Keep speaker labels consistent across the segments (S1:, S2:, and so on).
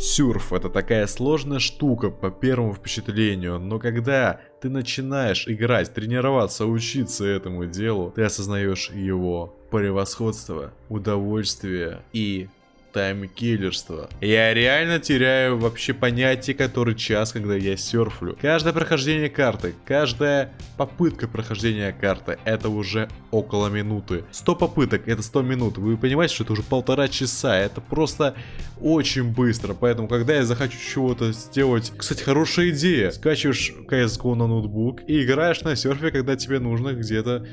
S1: Сюрф это такая сложная штука по первому впечатлению, но когда ты начинаешь играть, тренироваться, учиться этому делу, ты осознаешь его превосходство, удовольствие и таймкиллерство. Я реально теряю вообще понятие, который час, когда я серфлю. Каждое прохождение карты, каждая попытка прохождения карты, это уже около минуты. 100 попыток, это 100 минут. Вы понимаете, что это уже полтора часа. Это просто очень быстро. Поэтому, когда я захочу чего-то сделать... Кстати, хорошая идея. Скачиваешь CSGO на ноутбук и играешь на серфе, когда тебе нужно где-то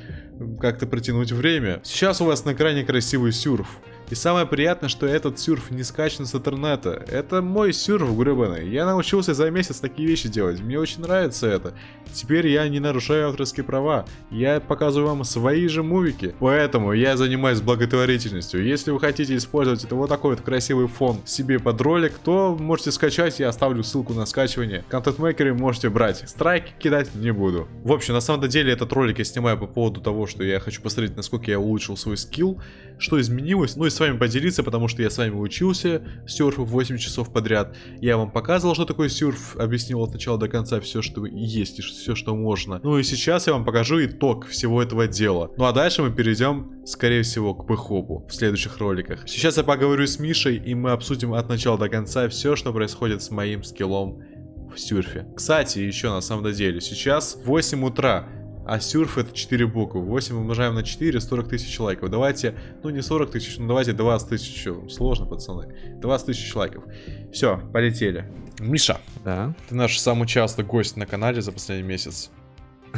S1: как-то протянуть время. Сейчас у вас на экране красивый сюрф. И самое приятное, что этот сюрф не скачан с интернета. Это мой сюрф гребаный. Я научился за месяц такие вещи делать. Мне очень нравится это. Теперь я не нарушаю авторские права. Я показываю вам свои же мувики. Поэтому я занимаюсь благотворительностью. Если вы хотите использовать это вот такой вот красивый фон себе под ролик, то можете скачать. Я оставлю ссылку на скачивание. Контент-мейкеры можете брать. Страйки кидать не буду. В общем, на самом деле этот ролик я снимаю по поводу того, что я хочу посмотреть, насколько я улучшил свой скилл, что изменилось. Ну и с вами поделиться, потому что я с вами учился серфу 8 часов подряд. Я вам показывал, что такое серф, объяснил от начала до конца все, что есть и все, что можно. Ну и сейчас я вам покажу итог всего этого дела. Ну а дальше мы перейдем, скорее всего, к пэхопу в следующих роликах. Сейчас я поговорю с Мишей, и мы обсудим от начала до конца все, что происходит с моим скиллом в сюрфе. Кстати, еще на самом деле, сейчас 8 утра. А сюрф это 4 буквы. 8 умножаем на 4, 40 тысяч лайков. Давайте, ну не 40 тысяч, но давайте 20 тысяч. Сложно, пацаны. 20 тысяч лайков. Все, полетели. Миша.
S2: Да.
S1: Ты наш самый частый гость на канале за последний месяц.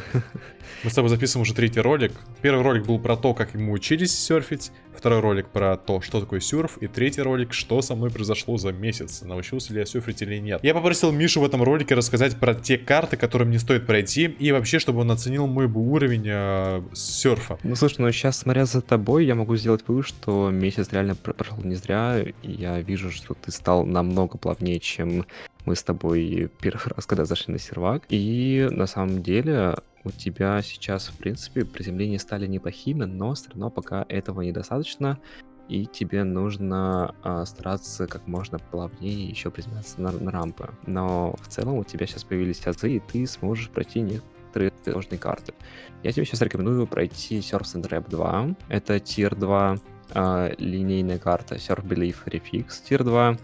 S1: Мы с тобой записываем уже третий ролик. Первый ролик был про то, как мы учились серфить. Второй ролик про то, что такое серф. И третий ролик, что со мной произошло за месяц. Научился ли я серфить или нет. Я попросил Мишу в этом ролике рассказать про те карты, которые мне стоит пройти. И вообще, чтобы он оценил мой уровень э, серфа.
S2: Ну слушай, ну сейчас, смотря за тобой, я могу сделать вывод, что месяц реально прошел не зря. И я вижу, что ты стал намного плавнее, чем мы с тобой первый раз, когда зашли на сервак. И на самом деле у тебя сейчас, в принципе, приземления стали неплохими, но все равно пока этого недостаточно, и тебе нужно э, стараться как можно плавнее еще приземляться на, на рампы. Но в целом у тебя сейчас появились азы, и ты сможешь пройти некоторые сложные карты. Я тебе сейчас рекомендую пройти Surf and Rap 2. Это тир 2 э, линейная карта Surf Belief Refix тир 2.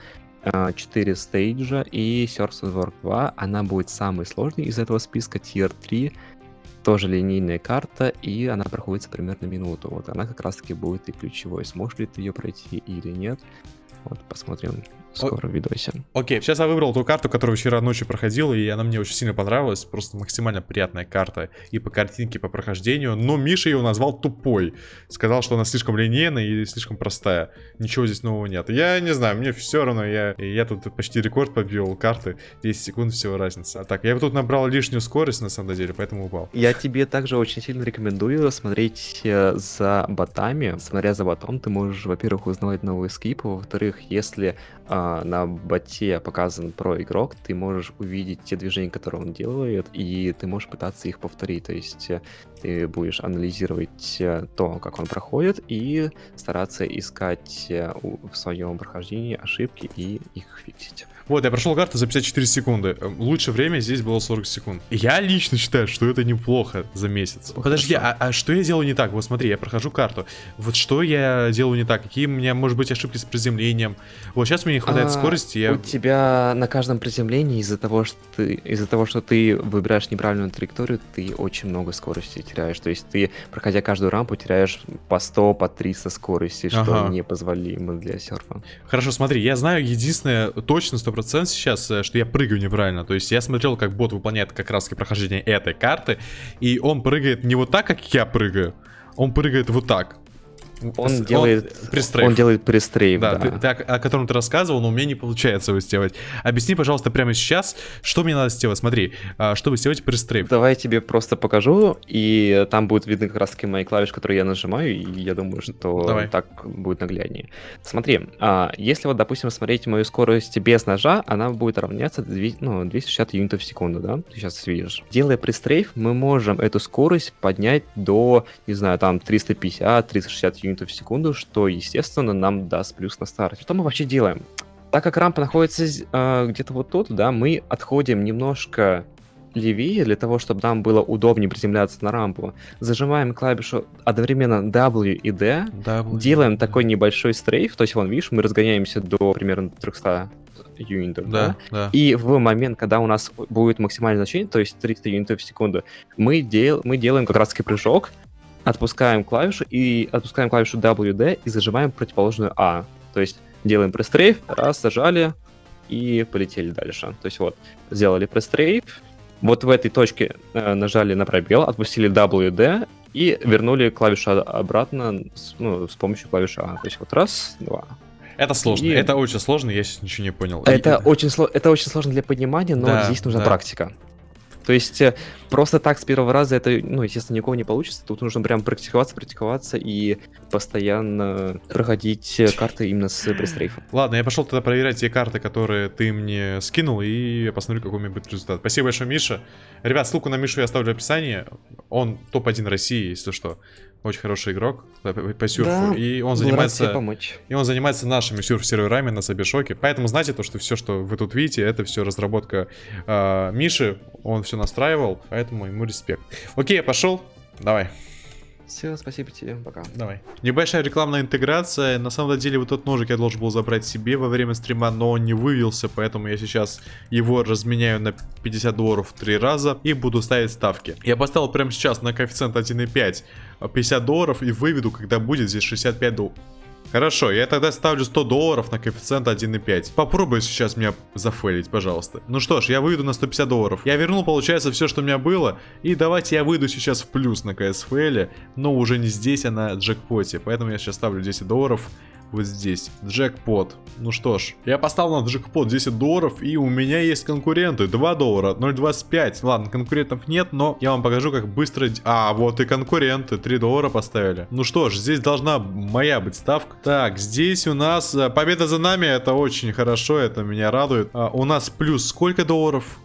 S2: 4 стейджа и Surf and Work 2. Она будет самой сложной из этого списка. Тир 3 тоже линейная карта, и она проходится примерно минуту. Вот она как раз-таки будет и ключевой. Сможешь ли ты ее пройти или нет? Вот посмотрим скоро в видосе.
S1: Окей, сейчас я выбрал ту карту, которую вчера ночью проходил, и она мне очень сильно понравилась. Просто максимально приятная карта и по картинке, и по прохождению. Но Миша ее назвал тупой. Сказал, что она слишком линейная и слишком простая. Ничего здесь нового нет. Я не знаю, мне все равно. Я, я тут почти рекорд побил карты. 10 секунд всего разница. А так, я тут набрал лишнюю скорость на самом деле, поэтому упал.
S2: Я тебе также очень сильно рекомендую смотреть э, за ботами. Смотря за ботом, ты можешь, во-первых, узнавать новые скипы. Во-вторых, если а, на боте показан про игрок, ты можешь увидеть те движения, которые он делает, и ты можешь пытаться их повторить. То есть э, ты будешь анализировать э, то, как он проходит, и стараться искать э, в своем прохождении ошибки и их фиксить.
S1: Вот, я прошел карту за 54 секунды. Лучшее время здесь было 40 секунд. Я лично считаю, что это неплохо за месяц. Подожди, а, а что я делаю не так? Вот смотри, я прохожу карту. Вот что я делаю не так? Какие у меня, может быть, ошибки с приземлением? Вот сейчас мне не хватает а, скорости. Я...
S2: У тебя на каждом приземлении из-за того, что ты из-за того, что ты выбираешь неправильную траекторию, ты очень много скорости теряешь. То есть ты, проходя каждую рампу, теряешь по 100, по 300 скорости, что ага. непозволимо для серфа.
S1: Хорошо, смотри, я знаю единственное, точно 100% 100% сейчас, э, что я прыгаю неправильно. То есть я смотрел, как бот выполняет как раз прохождение этой карты. И он прыгает не вот так, как я прыгаю. Он прыгает вот так.
S2: Он делает пристрейф. Он делает пристрейф,
S1: да. да. Ты, ты, о, о котором ты рассказывал, но у меня не получается его сделать. Объясни, пожалуйста, прямо сейчас, что мне надо сделать. Смотри, а, чтобы сделать пристрейф.
S2: Давай я тебе просто покажу, и там будет видно как раз таки мои клавиши, которые я нажимаю, и я думаю, что Давай. так будет нагляднее. Смотри, а, если вот, допустим, смотреть мою скорость без ножа, она будет равняться 200, ну, 260 юнитов в секунду, да? Ты сейчас видишь. Делая пристрейф, мы можем эту скорость поднять до, не знаю, там 350-360 юнитов в секунду, что, естественно, нам даст плюс на старте. Что мы вообще делаем? Так как рампа находится э, где-то вот тут, да, мы отходим немножко левее для того, чтобы нам было удобнее приземляться на рампу. Зажимаем клавишу одновременно W и D, w, делаем такой небольшой стрейф, то есть, вон, видишь, мы разгоняемся до примерно 300 юнитов, да, да? да. И в момент, когда у нас будет максимальное значение, то есть 300 юнитов в секунду, мы, дел, мы делаем как раз прыжок, отпускаем клавишу и отпускаем клавишу WD и зажимаем противоположную А. То есть делаем пресс-трейф, раз, зажали и полетели дальше. То есть вот, сделали пресс-трейф, вот в этой точке э, нажали на пробел, отпустили WD и вернули клавишу обратно с, ну, с помощью клавиши А. То есть вот раз, два,
S1: это сложно, и... это очень сложно, я сейчас ничего не понял.
S2: Это, и... очень, сло... это очень сложно для понимания, но да, здесь нужна да. практика. То есть э, просто так с первого раза это, ну, естественно, никого не получится. Тут нужно прям практиковаться, практиковаться и постоянно проходить э, карты именно с престрейфом.
S1: Ладно, я пошел тогда проверять те карты, которые ты мне скинул, и посмотрю, какой у меня будет результат. Спасибо большое, Миша. Ребят, ссылку на Мишу я оставлю в описании. Он топ-1 России, если что. Очень хороший игрок по, по сюрфу. Да, и он занимается. Помочь. И он занимается нашими сюрф-серверами на Сабишоке. Поэтому знайте то, что все, что вы тут видите, это все разработка э, Миши. Он все настраивал, поэтому ему респект. Окей, я пошел. Давай.
S2: Все, спасибо тебе, пока.
S1: Давай. Небольшая рекламная интеграция. На самом деле вот тот ножик я должен был забрать себе во время стрима, но он не вывелся, поэтому я сейчас его разменяю на 50 долларов три раза и буду ставить ставки. Я поставил прямо сейчас на коэффициент 1.5 50 долларов и выведу, когда будет здесь 65 долларов. Хорошо, я тогда ставлю 100 долларов на коэффициент 1,5. Попробуй сейчас меня зафейлить, пожалуйста. Ну что ж, я выйду на 150 долларов. Я вернул, получается, все, что у меня было. И давайте я выйду сейчас в плюс на КСФЛ, но уже не здесь, а на джекпоте. Поэтому я сейчас ставлю 10 долларов вот здесь. Джекпот. Ну что ж, я поставил на джекпот 10 долларов, и у меня есть конкуренты. 2 доллара, 0.25. Ладно, конкурентов нет, но я вам покажу, как быстро... А, вот и конкуренты. 3 доллара поставили. Ну что ж, здесь должна моя быть ставка. Так, здесь у нас э, победа за нами. Это очень хорошо, это меня радует. А, у нас плюс сколько долларов?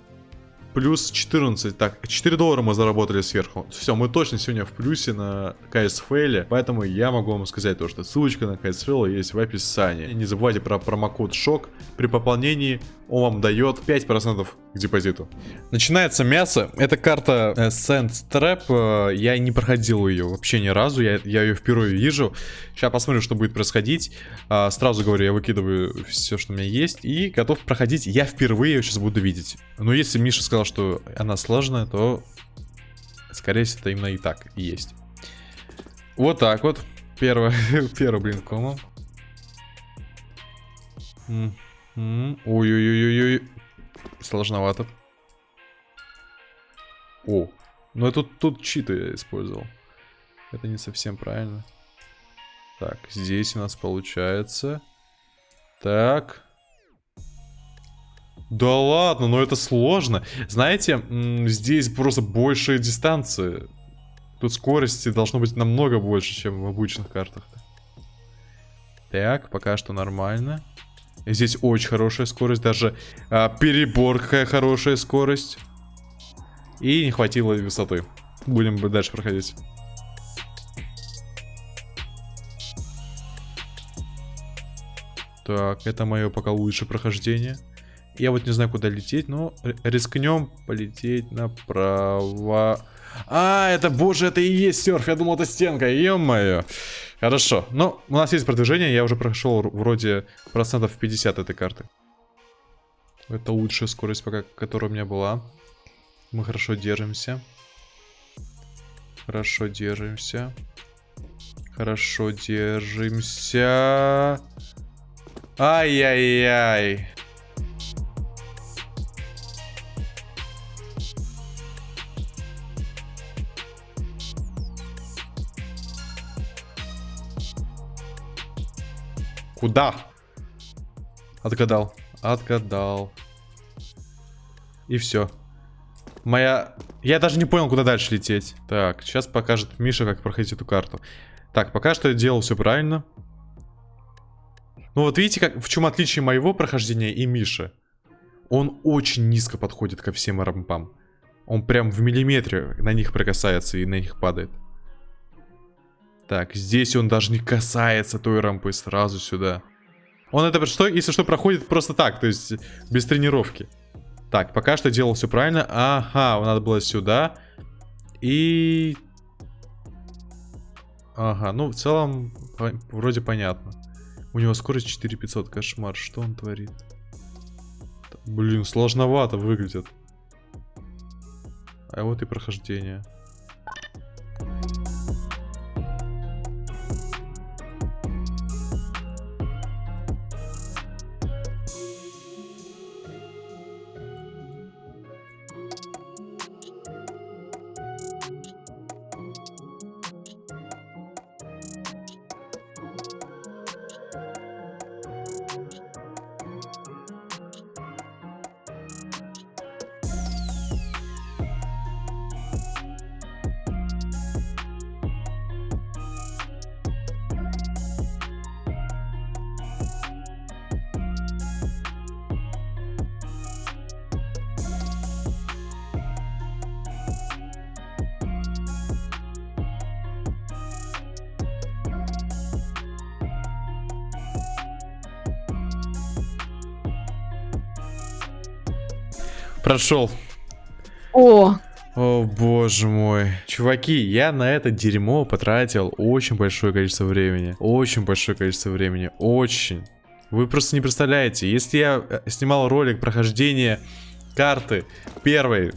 S1: Плюс 14. Так, 4 доллара мы заработали сверху. Все, мы точно сегодня в плюсе на КСФЛ. Поэтому я могу вам сказать то, что ссылочка на КСФЛ есть в описании. Не забывайте про промокод ШОК. При пополнении он вам дает 5% к депозиту. Начинается мясо. Это карта э, Sand Trap. Э, я не проходил ее вообще ни разу. Я, я ее впервые вижу. Сейчас посмотрим, что будет происходить. А, сразу говорю, я выкидываю все, что у меня есть. И готов проходить. Я впервые ее сейчас буду видеть. Но если Миша сказал, что она сложная, то скорее всего это именно и так и есть. Вот так вот. Первый, первый блин, кома. Ой-ой-ой-ой-ой. Сложновато. О, ну это тут, тут читы я использовал. Это не совсем правильно. Так, здесь у нас получается. Так. Да ладно, но это сложно. Знаете, здесь просто большая дистанция. Тут скорости должно быть намного больше, чем в обычных картах. Так, пока что нормально. Здесь очень хорошая скорость, даже а, какая хорошая скорость. И не хватило высоты. Будем дальше проходить. Так, это мое пока лучшее прохождение. Я вот не знаю, куда лететь, но рискнем полететь направо. А, это, боже, это и есть серф. Я думал, это стенка, ё-моё. Хорошо. Ну, у нас есть продвижение. Я уже прошел вроде процентов 50 этой карты. Это лучшая скорость, пока, которая у меня была. Мы хорошо держимся. Хорошо держимся. Хорошо держимся. Ай-яй-яй. Куда? Отгадал. Отгадал. И все. Моя... Я даже не понял, куда дальше лететь. Так, сейчас покажет Миша, как проходить эту карту. Так, пока что я делал все правильно. Ну вот видите, как, в чем отличие моего прохождения и Миши. Он очень низко подходит ко всем рампам. Он прям в миллиметре на них прикасается и на них падает. Так, здесь он даже не касается той рампы, сразу сюда. Он это, что, если что, проходит просто так, то есть без тренировки. Так, пока что делал все правильно. Ага, надо было сюда. И... Ага, ну в целом по вроде понятно. У него скорость 4500, кошмар, что он творит? Блин, сложновато выглядит. А вот и прохождение. Прошел.
S3: О,
S1: О боже мой. Чуваки, я на это дерьмо потратил очень большое количество времени. Очень большое количество времени. Очень. Вы просто не представляете. Если я э, снимал ролик прохождения карты первой,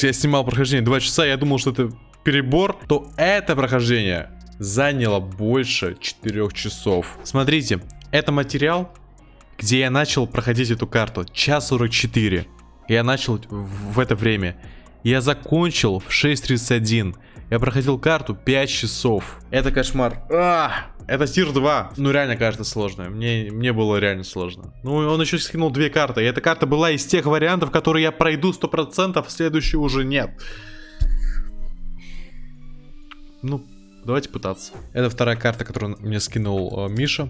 S1: я снимал прохождение 2 часа, я думал, что это перебор, то это прохождение заняло больше 4 часов. Смотрите, это материал, где я начал проходить эту карту. Час 44. Я начал в это время. Я закончил в 6.31. Я проходил карту 5 часов. Это кошмар. А, это тир 2. Ну, реально кажется сложно. Мне, мне было реально сложно. Ну, он еще скинул две карты. И эта карта была из тех вариантов, которые я пройду 100%, следующую уже нет. Ну, давайте пытаться. Это вторая карта, которую мне скинул э, Миша.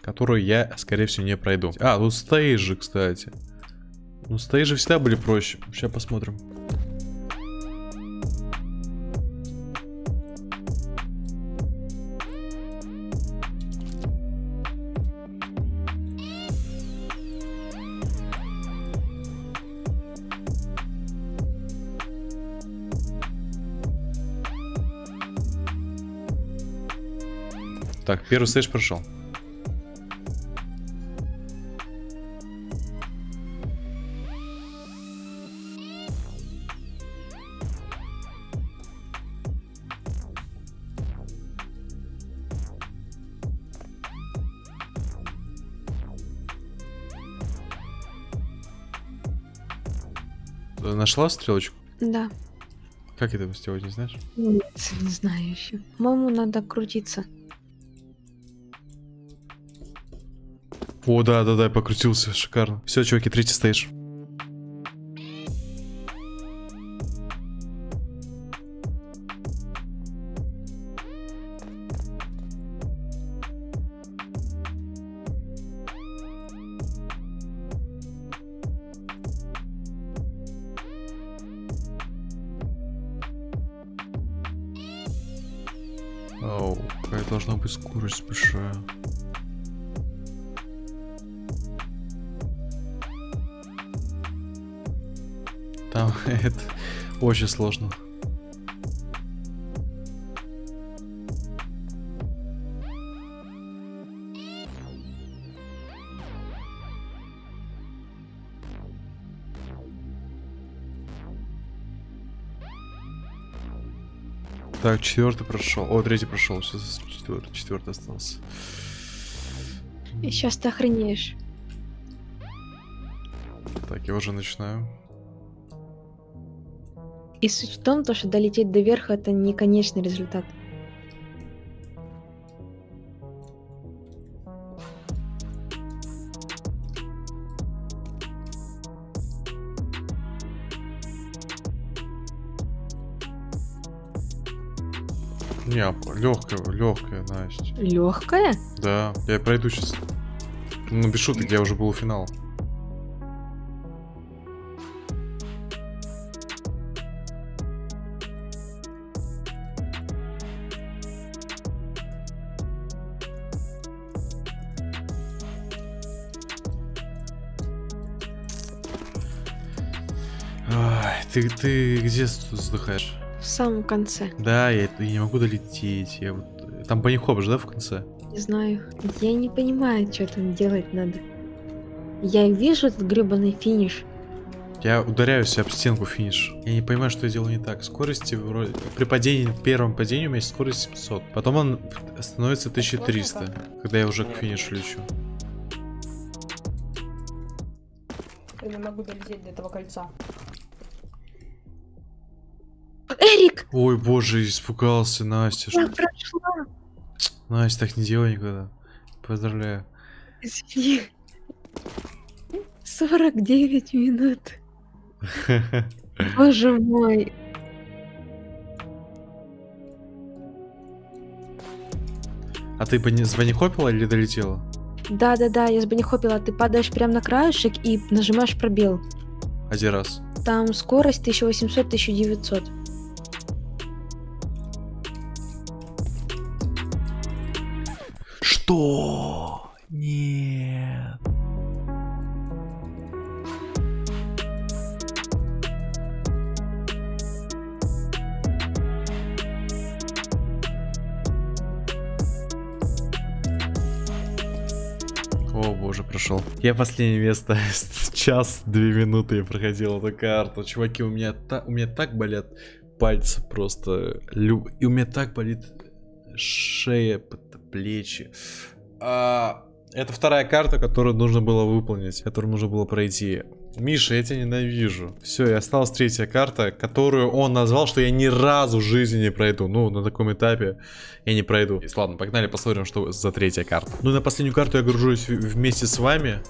S1: Которую я, скорее всего, не пройду. А, тут стейджи, кстати. Ну, стейджи всегда были проще. Сейчас посмотрим. Так, первый стейдж прошел. Нашла стрелочку?
S3: да.
S1: Как это сделать, не знаешь?
S3: Нет, не знаю еще. По-моему, надо крутиться.
S1: О, да, да, да, я покрутился, шикарно. Все, чуваки, третий стейдж. Там это очень сложно. Так, четвертый прошел. О, третий прошел. Сейчас четвертый, четвертый остался.
S3: И сейчас ты охренеешь.
S1: Так, я уже начинаю.
S3: И суть в том, то, что долететь до верха это не конечный результат.
S1: Не, легкая, легкая, Настя.
S3: Легкая?
S1: Да, я пройду сейчас. Ну, без шуток, я уже был у финала. Ты, ты где вздыхаешь?
S3: В самом конце.
S1: Да, я, я не могу долететь. Я вот... Там банихоп же, да, в конце?
S3: Не знаю. Я не понимаю, что там делать надо. Я вижу этот гребаный финиш.
S1: Я ударяюсь об стенку финиш. Я не понимаю, что я делаю не так. Скорости вроде... При падении, первом падении у меня есть скорость 700. Потом он становится 1300, когда я уже к финишу лечу.
S4: Я не могу долететь до этого кольца.
S3: Эрик!
S1: Ой, боже, испугался, Настя.
S3: Я
S1: что-
S3: прошла!
S1: Настя, так не делай никогда. Поздравляю.
S3: Извини. 49 минут. Боже мой.
S1: А ты с банихопила или долетела?
S3: Да-да-да, я с банихопила. Ты падаешь прямо на краешек и нажимаешь пробел.
S1: Один раз.
S3: Там скорость 1800-1900.
S1: Что? Нет. О боже, прошел. Я последнее место. Час, две минуты я проходил эту карту. Чуваки, у меня, та- у меня так болят пальцы просто. Лю- И у меня так болит шея, плечи. А, это вторая карта, которую нужно было выполнить, которую нужно было пройти. Миша, я тебя ненавижу. Все, и осталась третья карта, которую он назвал, что я ни разу в жизни не пройду. Ну, на таком этапе я не пройду. Ладно, погнали, посмотрим, что за третья карта. Ну, и на последнюю карту я гружусь вместе с вами.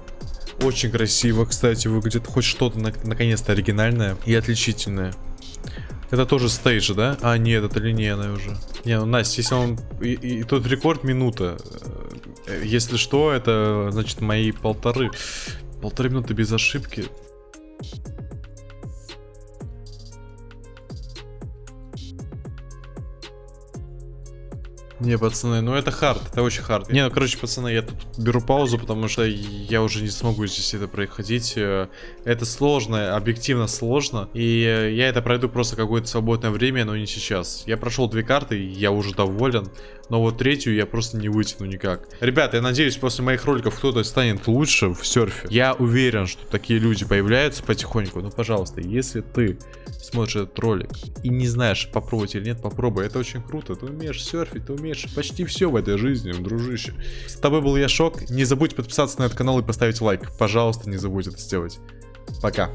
S1: Очень красиво, кстати, выглядит хоть что-то на- наконец-то оригинальное и отличительное. Это тоже стейдж, да? А, нет, это линейная уже. Не, ну, Настя, если он... И, и тот рекорд минута. Э, Если что, это, значит, мои полторы... Полторы минуты без ошибки. Не, пацаны, ну это хард, это очень хард. Не, ну короче, пацаны, я тут беру паузу, потому что я уже не смогу здесь это проходить. Э, Это сложно, объективно сложно. И э, я это пройду просто какое-то свободное время, но не сейчас. Я прошел две карты, я уже доволен. Но вот третью я просто не вытяну никак. Ребята, я надеюсь, после моих роликов кто-то станет лучше в серфе. Я уверен, что такие люди появляются потихоньку. Ну, пожалуйста, если ты смотришь этот ролик и не знаешь, попробовать или нет, попробуй. Это очень круто. Ты умеешь серфить, ты умеешь почти все в этой жизни, дружище. С тобой был я, Шок. Не забудь подписаться на этот канал и поставить лайк. Пожалуйста, не забудь это сделать. Пока.